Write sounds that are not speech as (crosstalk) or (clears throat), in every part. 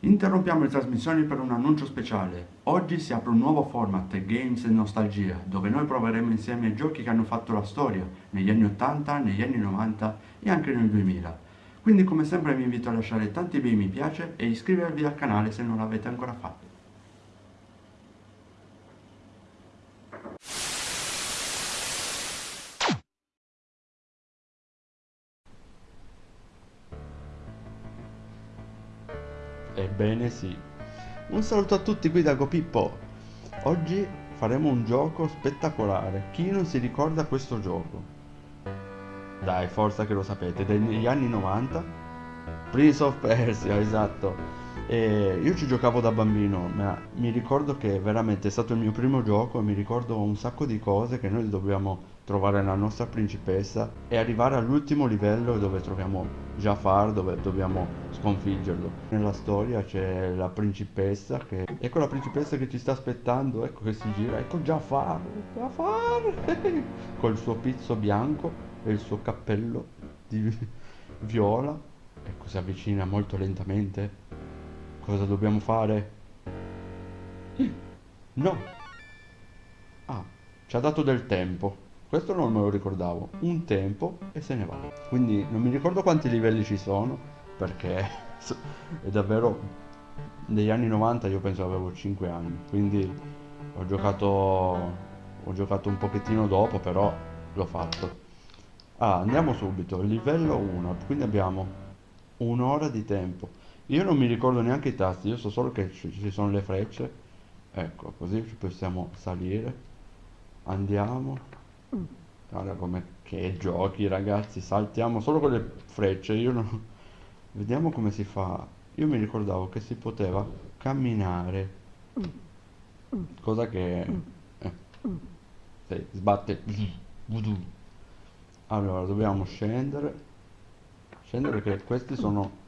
Interrompiamo le trasmissioni per un annuncio speciale. Oggi si apre un nuovo format, Games e Nostalgia, dove noi proveremo insieme giochi che hanno fatto la storia, negli anni 80, negli anni 90 e anche nel 2000. Quindi come sempre vi invito a lasciare tanti bei mi piace e iscrivervi al canale se non l'avete ancora fatto. Ebbene sì. Un saluto a tutti qui da GoPippo. Oggi faremo un gioco spettacolare. Chi non si ricorda questo gioco? Dai, forza che lo sapete, degli anni 90. Prince of Persia, esatto. E io ci giocavo da bambino, ma mi ricordo che veramente è stato il mio primo gioco e mi ricordo un sacco di cose che noi dobbiamo trovare la nostra principessa e arrivare all'ultimo livello dove troviamo Jafar, dove dobbiamo sconfiggerlo. Nella storia c'è la principessa che... Ecco la principessa che ci sta aspettando, ecco che si gira, ecco Jafar, Jafar, (laughs) col suo pizzo bianco e il suo cappello di (laughs) viola. Ecco, si avvicina molto lentamente. Cosa dobbiamo fare? (clears throat) No. Ah, ci ha dato del tempo. Questo non me lo ricordavo. Un tempo e se ne va. Quindi non mi ricordo quanti livelli ci sono, perché (laughs) è davvero... Negli anni 90 io penso avevo 5 anni, quindi ho giocato... Ho giocato un pochettino dopo, però l'ho fatto. Ah, andiamo subito, livello 1, quindi abbiamo un'ora di tempo. Io non mi ricordo neanche i tasti, io so solo che ci sono le frecce. Ecco, così possiamo salire. Andiamo. Guarda come che giochi ragazzi, saltiamo solo con le frecce, io non... (laughs) Vediamo come si fa. Io mi ricordavo che si poteva camminare. Cosa che... Eh. Sì, sbatte. Allora, dobbiamo scendere. Scendere che questi sono...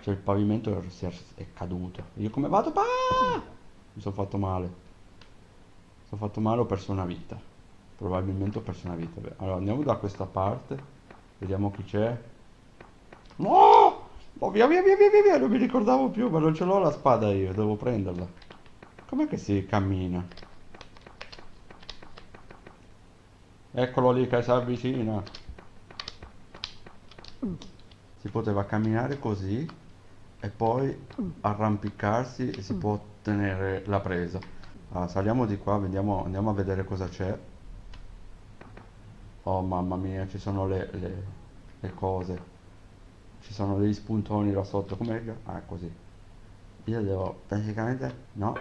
Cioè il pavimento è, è caduto. Io come vado? Ah! Mi sono fatto male. Mi sono fatto male, ho perso una vita. Probabilmente ho perso una vita. Beh, allora andiamo da questa parte. Vediamo chi c'è. No! Oh, via, via, via, via, via, non mi ricordavo più, ma non ce l'ho la spada io, devo prenderla. Com'è che si cammina? Eccolo lì che si avvicina. Si poteva camminare così e poi arrampicarsi e si può ottenere la presa. Allora, saliamo di qua, vediamo, andiamo a vedere cosa c'è. Oh mamma mia, ci sono le, le, le cose. Ci sono degli spuntoni là sotto. Come... Ah, così. Io devo praticamente... No.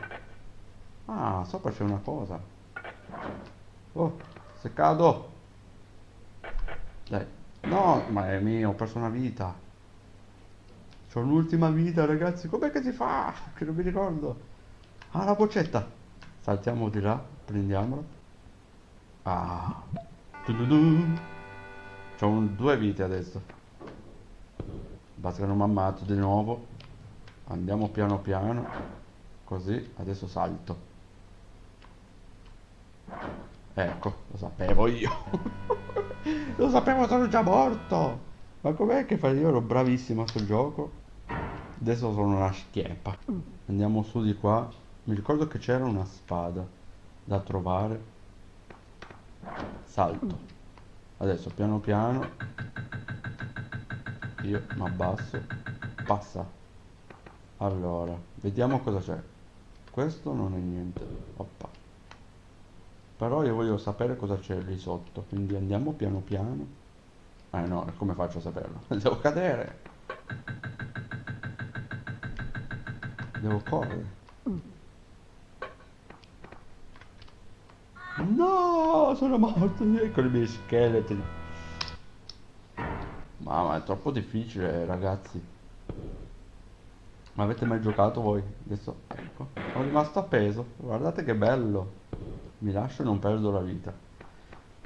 Ah, sopra c'è una cosa. Oh. Se cado. Dai. No, ma è mio, ho perso una vita. C'ho un'ultima vita, ragazzi. Com'è che si fa? (laughs) Che non mi ricordo. Ah, la boccetta. Saltiamo di là, prendiamola. Ah. C'ho due vite adesso. Basta che non mi ammazzo di nuovo. Andiamo piano piano. Così, adesso salto. Ecco, lo sapevo io. (laughs) lo sapevo, sono già morto. Ma com'è che fai? Io ero bravissimo a sto gioco. Adesso sono una schieppa. Andiamo su di qua. Mi ricordo che c'era una spada da trovare. Salto. Adesso piano piano. Io mi abbasso. Passa. Allora, vediamo cosa c'è. Questo non è niente. Oppa però io voglio sapere cosa c'è lì sotto quindi andiamo piano piano eh no come faccio a saperlo (laughs) devo cadere devo correre no sono morto ecco i miei scheletri mamma è troppo difficile ragazzi. Ma avete mai giocato voi? Adesso ecco sono rimasto appeso. Guardate che bello. Mi lascio e non perdo la vita.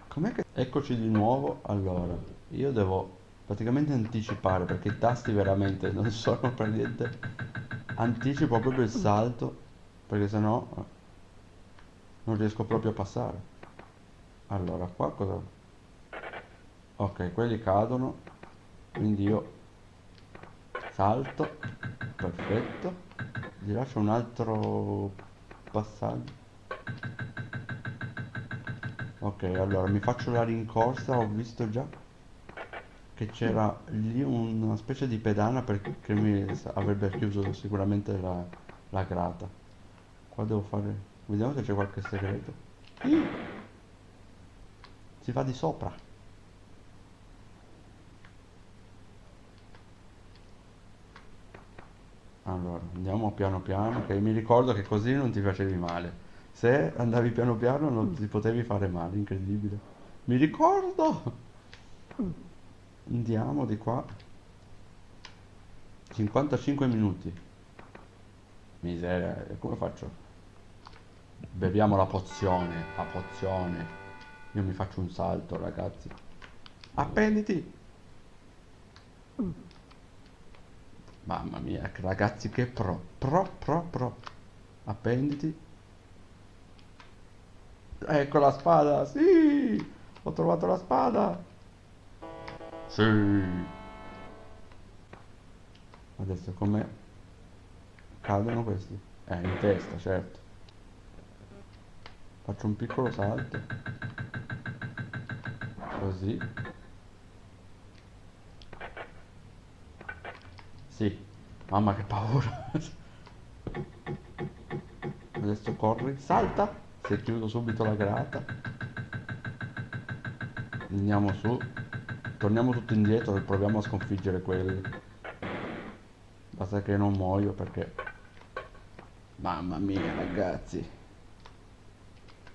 Com'è che eccoci di nuovo? Allora io devo praticamente anticipare perché i tasti veramente non (laughs) sono per niente. Anticipo proprio il salto perché sennò non riesco proprio a passare allora qua cosa ok quelli cadono quindi io salto Perfetto. Là c'è un altro passaggio. Ok, allora mi faccio la rincorsa, ho visto già che c'era lì una specie di pedana perché mi avrebbe chiuso sicuramente la, la grata. Qua devo fare... Vediamo se c'è qualche segreto. Si va di sopra. Allora, andiamo piano piano, che mi ricordo che così non ti facevi male. Se andavi piano piano non ti potevi fare male, incredibile. Mi ricordo! Andiamo di qua. 55 minuti. Miseria, e come faccio? Beviamo la pozione, la pozione. Io mi faccio un salto, ragazzi. Appenditi! Mamma mia, ragazzi, che pro. Pro, pro, pro. Appenditi. Ecco la spada, sì! Ho trovato la spada! Sì! Adesso come cadono questi? Eh, in testa, certo. Faccio un piccolo salto. Così. Sì. Mamma che paura. Adesso corri, salta. Si è chiuso subito la grata. Andiamo su. Torniamo tutto indietro e proviamo a sconfiggere quelli. Basta che non muoio perché... Mamma mia ragazzi.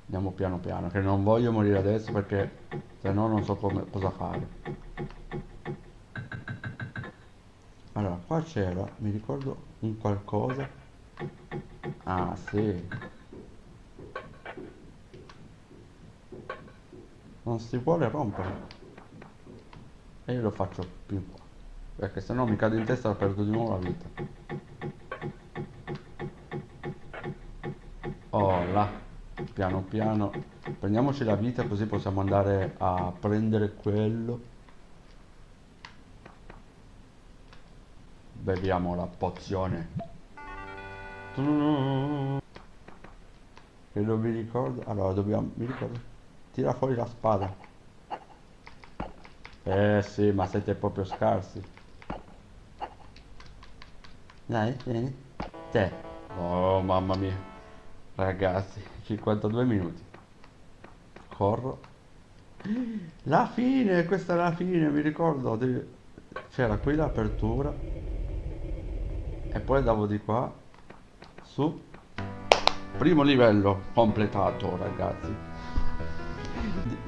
Andiamo piano piano, che non voglio morire adesso perché se no non so come, cosa fare. Allora, qua c'era, mi ricordo un qualcosa. Ah, sì. Non si vuole rompere. E io lo faccio più qua. Perché se no mi cade in testa e perdo di nuovo la vita. Oh là piano piano. Prendiamoci la vita così possiamo andare a prendere quello. Beviamo la pozione. Che non mi ricordo. Allora dobbiamo mi ricordo. Tira fuori la spada. Eh sì ma siete proprio scarsi. Dai vieni. Te. Oh mamma mia Ragazzi, 52 minuti. Corro. La fine, questa è la fine, mi ricordo. C'era qui l'apertura. E poi andavo di qua. Su. Primo livello completato, ragazzi.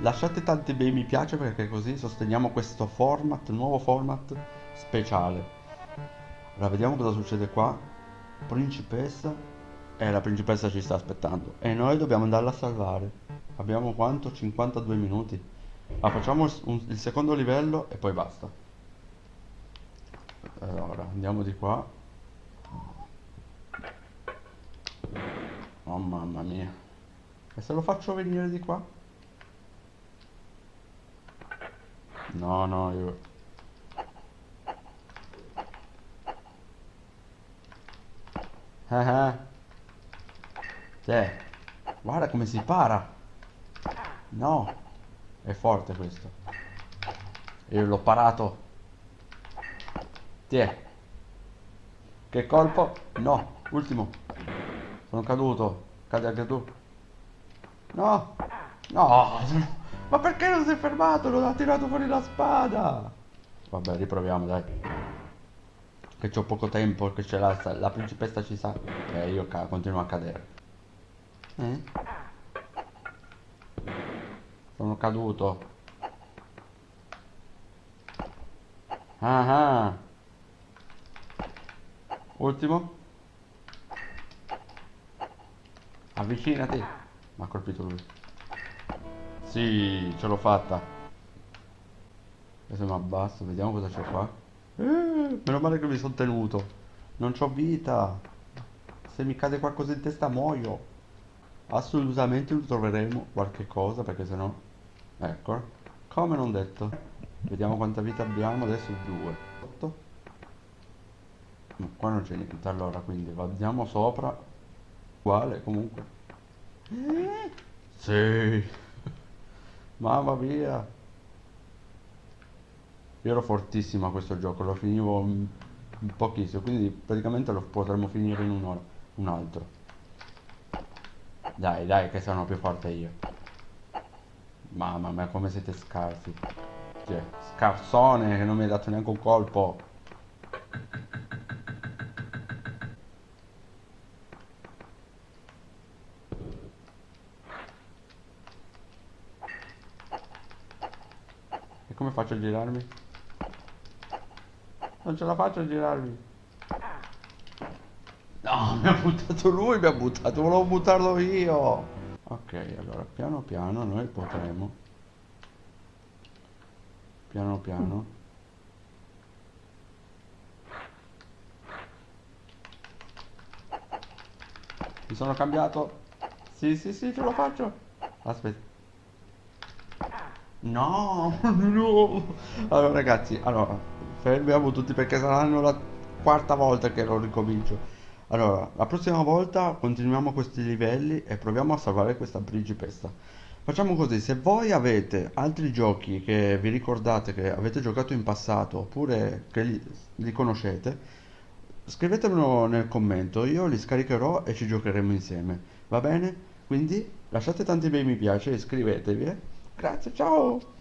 Lasciate tanti bei mi piace perché così sosteniamo questo format, nuovo format speciale. Allora, vediamo cosa succede qua. Principessa e la principessa ci sta aspettando. E noi dobbiamo andarla a salvare. Abbiamo quanto? 52 minuti. Ma facciamo un, il secondo livello e poi basta. Allora, andiamo di qua. Oh mamma mia. E se lo faccio venire di qua? No, no, io... Ah ah. Cioè, guarda come si para. No, è forte questo. Io l'ho parato. Tiè. Che colpo? No, ultimo. Sono caduto. Cade anche tu. No. No. Ma perché non si è fermato? Non ha tirato fuori la spada. Vabbè, riproviamo, dai. Che c'ho poco tempo, che c'è la, la principessa ci sa. E eh, io continuo a cadere. Eh? Sono caduto. Ah ah. Ultimo. Avvicinati. Mi ha colpito lui. Sì, ce l'ho fatta. Adesso mi abbasso, vediamo cosa c'è qua. Eh, meno male che mi sono tenuto. Non c'ho vita. Se mi cade qualcosa in testa muoio assolutamente troveremo qualche cosa perché sennò ecco come non detto vediamo quanta vita abbiamo adesso 2 8 Ma qua non c'è niente, allora, quindi andiamo sopra. Uguale, comunque. Sì. (laughs) Mamma mia. Io ero fortissimo a questo gioco, lo finivo in in pochissimo, quindi praticamente lo potremmo finire in un'ora. Un altro. Dai, dai, che sono più forte io. Mamma mia, come siete scarsi. Cioè, scarsone che non mi hai dato neanche un colpo. E come faccio a girarmi? Non ce la faccio a girarmi. Mi ha buttato lui, mi ha buttato, volevo buttarlo io. Ok, allora piano piano noi potremo. Piano piano. Mi sono cambiato. Sì, sì, sì, ce lo faccio. Aspetta. No, (laughs) no. Allora ragazzi, allora, fermiamo tutti perché saranno la quarta volta che lo ricomincio. Allora, la prossima volta continuiamo questi livelli e proviamo a salvare questa principessa. Facciamo così, se voi avete altri giochi che vi ricordate che avete giocato in passato oppure che li, li conoscete, scrivetemelo nel commento, io li scaricherò e ci giocheremo insieme. Va bene? Quindi lasciate tanti bei mi piace iscrivetevi. eh. Grazie, ciao!